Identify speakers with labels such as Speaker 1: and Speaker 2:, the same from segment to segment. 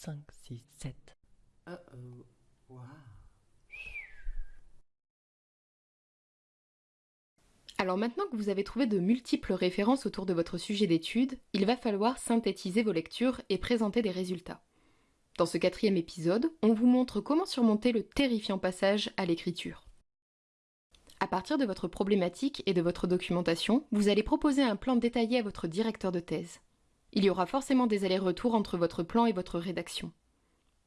Speaker 1: 3, 4, 5, 6, 7.
Speaker 2: Uh oh. Wow.
Speaker 3: Alors maintenant que vous avez trouvé de multiples références autour de votre sujet d'étude, il va falloir synthétiser vos lectures et présenter des résultats. Dans ce quatrième épisode, on vous montre comment surmonter le terrifiant passage à l'écriture. À partir de votre problématique et de votre documentation, vous allez proposer un plan détaillé à votre directeur de thèse. Il y aura forcément des allers-retours entre votre plan et votre rédaction.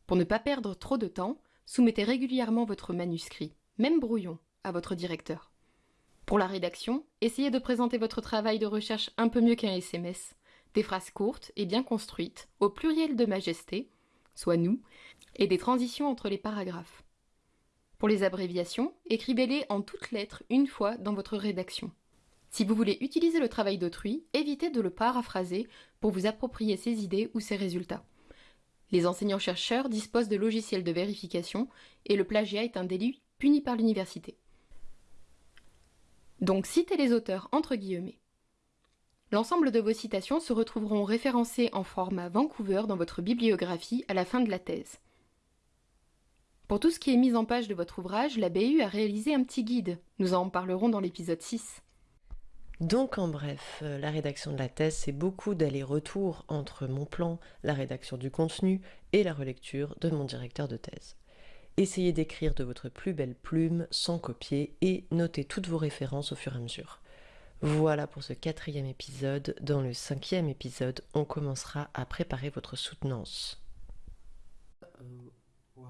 Speaker 3: Pour ne pas perdre trop de temps, soumettez régulièrement votre manuscrit, même brouillon, à votre directeur. Pour la rédaction, essayez de présenter votre travail de recherche un peu mieux qu'un SMS, des phrases courtes et bien construites, au pluriel de majesté, soit nous, et des transitions entre les paragraphes. Pour les abréviations, écrivez-les en toutes lettres une fois dans votre rédaction. Si vous voulez utiliser le travail d'autrui, évitez de le paraphraser pour vous approprier ses idées ou ses résultats. Les enseignants-chercheurs disposent de logiciels de vérification et le plagiat est un délit puni par l'université. Donc citez les auteurs entre guillemets. L'ensemble de vos citations se retrouveront référencées en format Vancouver dans votre bibliographie à la fin de la thèse. Pour tout ce qui est mise en page de votre ouvrage, la BU a réalisé un petit guide. Nous en parlerons dans l'épisode 6.
Speaker 1: Donc en bref, euh, la rédaction de la thèse, c'est beaucoup d'aller-retour entre mon plan, la rédaction du contenu et la relecture de mon directeur de thèse. Essayez d'écrire de votre plus belle plume sans copier et notez toutes vos références au fur et à mesure. Voilà pour ce quatrième épisode. Dans le cinquième épisode, on commencera à préparer votre soutenance.
Speaker 2: Uh oh. Wow.